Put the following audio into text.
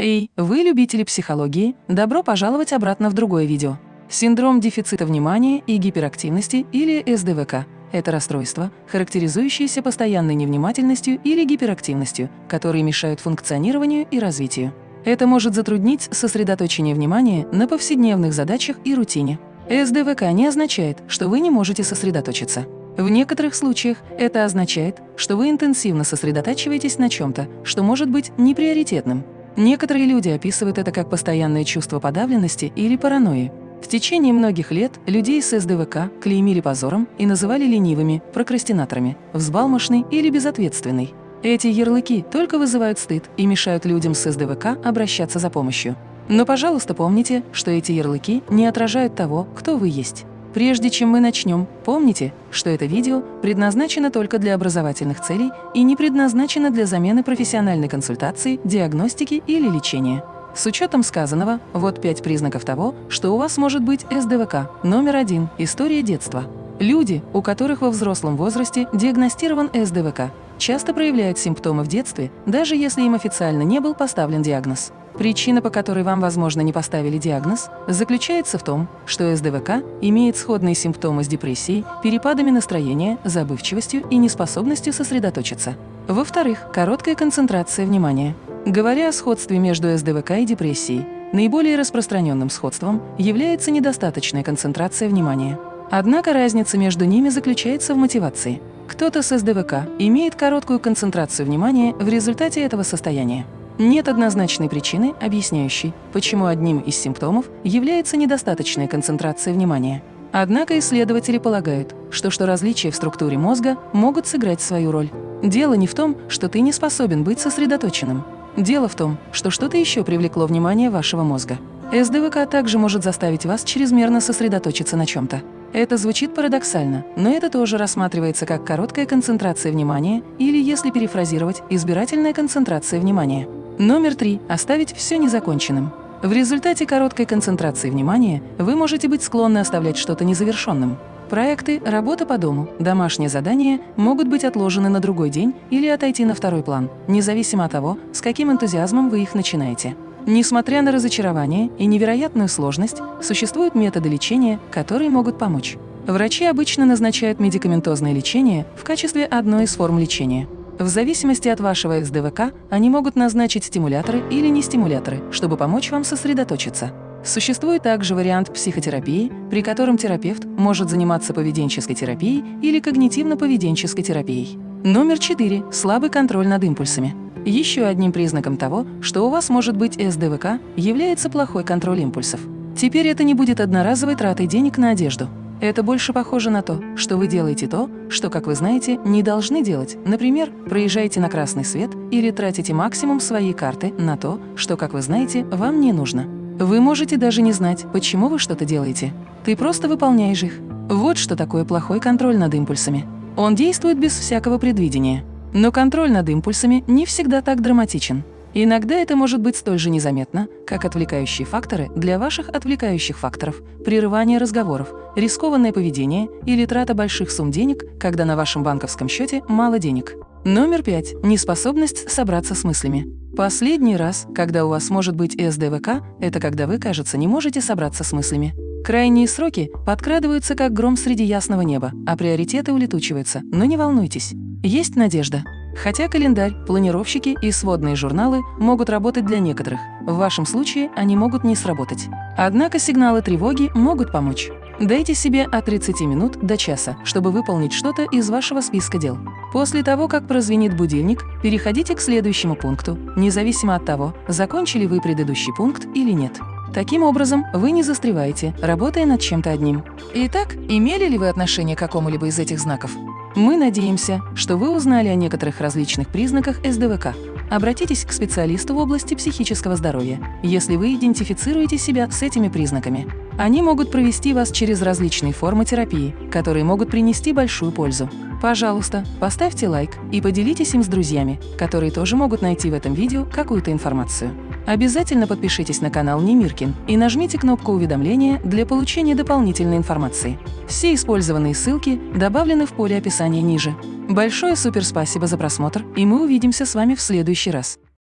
Эй, вы любители психологии, добро пожаловать обратно в другое видео. Синдром дефицита внимания и гиперактивности или СДВК – это расстройство, характеризующееся постоянной невнимательностью или гиперактивностью, которые мешают функционированию и развитию. Это может затруднить сосредоточение внимания на повседневных задачах и рутине. СДВК не означает, что вы не можете сосредоточиться. В некоторых случаях это означает, что вы интенсивно сосредотачиваетесь на чем-то, что может быть неприоритетным, Некоторые люди описывают это как постоянное чувство подавленности или паранойи. В течение многих лет людей с СДВК клеймили позором и называли ленивыми, прокрастинаторами, взбалмошный или безответственный. Эти ярлыки только вызывают стыд и мешают людям с СДВК обращаться за помощью. Но, пожалуйста, помните, что эти ярлыки не отражают того, кто вы есть. Прежде чем мы начнем, помните, что это видео предназначено только для образовательных целей и не предназначено для замены профессиональной консультации, диагностики или лечения. С учетом сказанного, вот пять признаков того, что у вас может быть СДВК. Номер один – история детства. Люди, у которых во взрослом возрасте диагностирован СДВК, часто проявляют симптомы в детстве, даже если им официально не был поставлен диагноз. Причина, по которой вам, возможно, не поставили диагноз, заключается в том, что СДВК имеет сходные симптомы с депрессией, перепадами настроения, забывчивостью и неспособностью сосредоточиться. Во-вторых, короткая концентрация внимания. Говоря о сходстве между СДВК и депрессией, наиболее распространенным сходством является недостаточная концентрация внимания. Однако разница между ними заключается в мотивации. Кто-то с СДВК имеет короткую концентрацию внимания в результате этого состояния. Нет однозначной причины, объясняющей, почему одним из симптомов является недостаточная концентрация внимания. Однако исследователи полагают, что, что различия в структуре мозга могут сыграть свою роль. Дело не в том, что ты не способен быть сосредоточенным. Дело в том, что что-то еще привлекло внимание вашего мозга. СДВК также может заставить вас чрезмерно сосредоточиться на чем-то. Это звучит парадоксально, но это тоже рассматривается как короткая концентрация внимания или, если перефразировать, избирательная концентрация внимания. Номер три. Оставить все незаконченным. В результате короткой концентрации внимания вы можете быть склонны оставлять что-то незавершенным. Проекты, работа по дому, домашние задания могут быть отложены на другой день или отойти на второй план, независимо от того, с каким энтузиазмом вы их начинаете. Несмотря на разочарование и невероятную сложность, существуют методы лечения, которые могут помочь. Врачи обычно назначают медикаментозное лечение в качестве одной из форм лечения. В зависимости от вашего СДВК они могут назначить стимуляторы или не стимуляторы, чтобы помочь вам сосредоточиться. Существует также вариант психотерапии, при котором терапевт может заниматься поведенческой терапией или когнитивно-поведенческой терапией. Номер 4. Слабый контроль над импульсами. Еще одним признаком того, что у вас может быть СДВК, является плохой контроль импульсов. Теперь это не будет одноразовой тратой денег на одежду. Это больше похоже на то, что вы делаете то, что, как вы знаете, не должны делать. Например, проезжаете на красный свет или тратите максимум своей карты на то, что, как вы знаете, вам не нужно. Вы можете даже не знать, почему вы что-то делаете. Ты просто выполняешь их. Вот что такое плохой контроль над импульсами. Он действует без всякого предвидения. Но контроль над импульсами не всегда так драматичен. Иногда это может быть столь же незаметно, как отвлекающие факторы для ваших отвлекающих факторов, прерывание разговоров, рискованное поведение или трата больших сумм денег, когда на вашем банковском счете мало денег. Номер пять. Неспособность собраться с мыслями. Последний раз, когда у вас может быть СДВК, это когда вы, кажется, не можете собраться с мыслями. Крайние сроки подкрадываются как гром среди ясного неба, а приоритеты улетучиваются, но не волнуйтесь. Есть надежда. Хотя календарь, планировщики и сводные журналы могут работать для некоторых, в вашем случае они могут не сработать. Однако сигналы тревоги могут помочь. Дайте себе от 30 минут до часа, чтобы выполнить что-то из вашего списка дел. После того, как прозвенит будильник, переходите к следующему пункту, независимо от того, закончили вы предыдущий пункт или нет. Таким образом, вы не застреваете, работая над чем-то одним. Итак, имели ли вы отношение к какому-либо из этих знаков? Мы надеемся, что вы узнали о некоторых различных признаках СДВК. Обратитесь к специалисту в области психического здоровья, если вы идентифицируете себя с этими признаками. Они могут провести вас через различные формы терапии, которые могут принести большую пользу. Пожалуйста, поставьте лайк и поделитесь им с друзьями, которые тоже могут найти в этом видео какую-то информацию. Обязательно подпишитесь на канал Немиркин и нажмите кнопку уведомления для получения дополнительной информации. Все использованные ссылки добавлены в поле описания ниже. Большое суперспасибо за просмотр, и мы увидимся с вами в следующий раз.